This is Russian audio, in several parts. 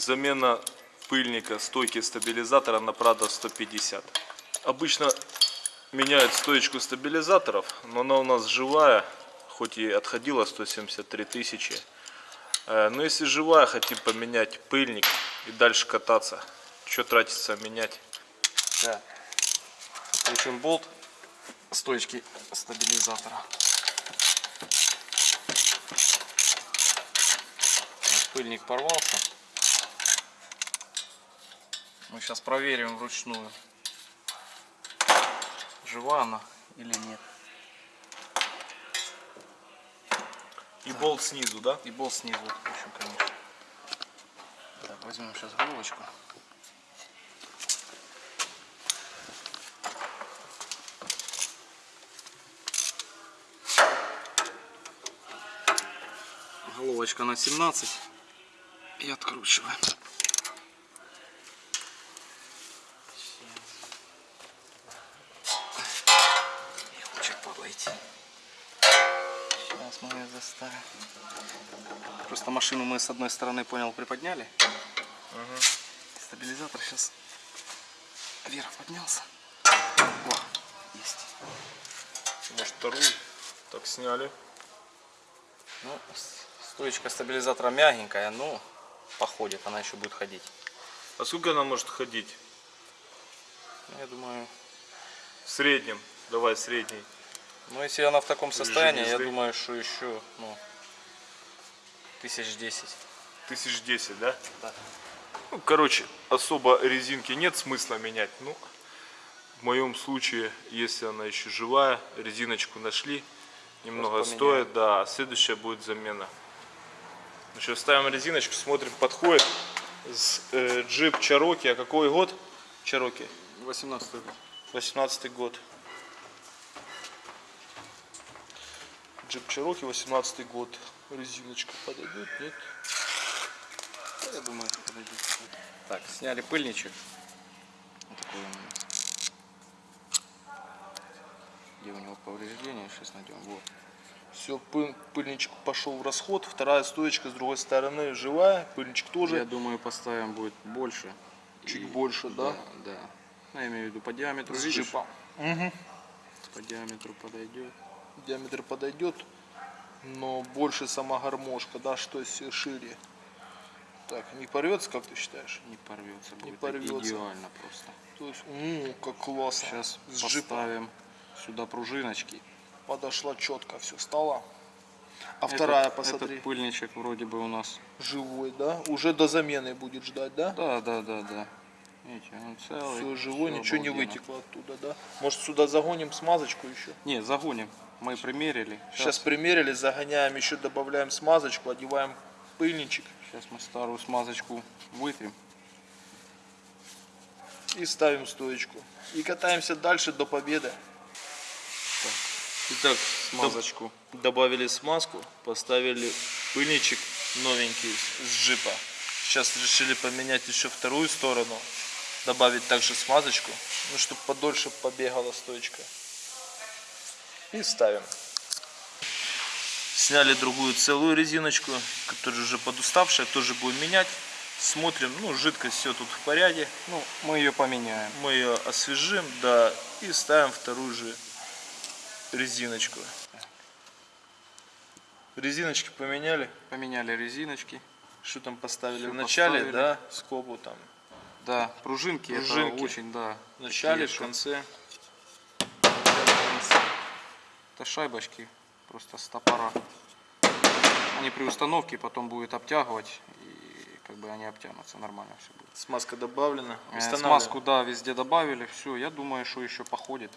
Замена пыльника стойки стабилизатора на Prado 150. Обычно меняют стоечку стабилизаторов, но она у нас живая, хоть и отходила 173 тысячи. Э, Но если живая, хотим поменять пыльник и дальше кататься. Что тратится менять? Да. Крутим болт стоечки стабилизатора. Пыльник порвался. Мы сейчас проверим вручную, жива она или нет. И болт снизу, да? И болт снизу отпущу, конечно. Так, возьмем сейчас головочку. Головочка на 17 и откручиваем. Мы заставим. Просто машину мы с одной стороны, понял, приподняли. Стабилизатор сейчас вверх поднялся. О, есть. Может вторую? Так сняли. Ну, стоечка стабилизатора мягенькая, но походит, она еще будет ходить. А сколько она может ходить? Ну, Я думаю, В среднем. Давай средний. Ну если она в таком состоянии, я думаю, что еще, ну, тысяч десять. Тысяч десять, да? Да. Ну, короче, особо резинки нет смысла менять. Ну, в моем случае, если она еще живая, резиночку нашли, немного стоит, да, а следующая будет замена. Ну что, ставим резиночку, смотрим, подходит с, э, джип Чароки, а какой год? Чароки, 18 год. 18 год. Джип Чароки, 18 год. Резиночка подойдет, нет? Я думаю, что подойдет. Так, сняли пыльничек. Вот такой он. Где у него повреждения? Сейчас найдем. Вот. Все, пыльничек пошел в расход. Вторая стоечка с другой стороны живая. Пыльничек тоже Я думаю, поставим будет больше. чуть И- больше, да? Да, да. Ну, я имею в виду по диаметру. С видишь? джипом. Мгм. По диаметру подойдет. Диаметр подойдет, но больше сама гармошка, да, что шире. Так, не порвется, как ты считаешь? Не порвется. Не порвется. Идеально просто. То есть, ну, как классно. Сейчас с джипом поставим сюда пружиночки. подошла четко, все стало. А Этот- вторая, посмотри, Этот пыльничек вроде бы у нас. живой, да? Уже до замены будет ждать, да? Да, да, да, да. Видите, он целый. Все живой, всё ничего не обалденно. вытекло оттуда, да? Может сюда загоним смазочку еще? Не, загоним. Мы примерили. Сейчас примерили, загоняем, еще добавляем смазочку, одеваем пыльничек Сейчас мы старую смазочку вытрем. и ставим стоечку. И катаемся дальше до победы. Итак, Смазочку. добавили смазку, поставили пыльничек новенький с джипа. Сейчас решили поменять еще вторую сторону, добавить также смазочку, ну чтобы подольше побегала стоечка. И ставим. Сняли другую целую резиночку, которая уже подуставшая, тоже будем менять. Смотрим, ну жидкость все тут в порядке. Ну, мы ее поменяем. Мы ее освежим, да, и ставим вторую же резиночку. Резиночки поменяли. Поменяли резиночки. Что там поставили? В начале, поставили. да, скобу там. Да, пружинки, Пружинки. это очень, да. В начале, в конце. Это шайбочки, просто с топора. Они при установке потом будет обтягивать, и как бы они обтянутся, нормально все будет. Смазка добавлена. Э. Смазку, да, везде добавили, все, я думаю, что еще походит.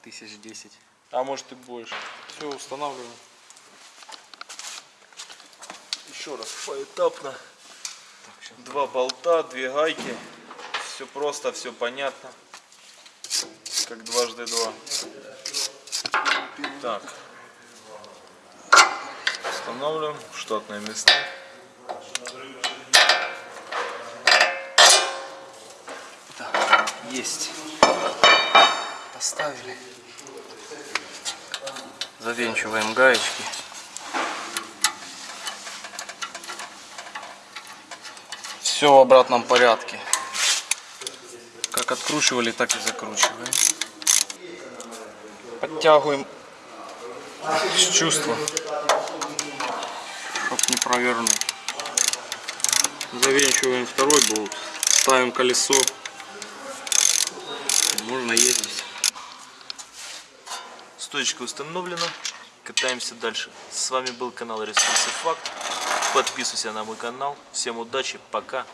Тысяч десять. А может и больше. Все, устанавливаем. Еще раз поэтапно. Так. Два болта, две гайки. Все просто, все понятно. Как дважды два. Так. Устанавливаем штатные места. Так, есть. Поставили. Завинчиваем гаечки. Все в обратном порядке. Как откручивали, так и закручиваем. Подтягиваем с чувства, чтоб не провернуть. Завинчиваем второй болт, ставим колесо. Можно ездить. Стоечка установлена. Катаемся дальше. С вами был канал Ресурсы Факт. Подписывайся на мой канал. Всем удачи. Пока.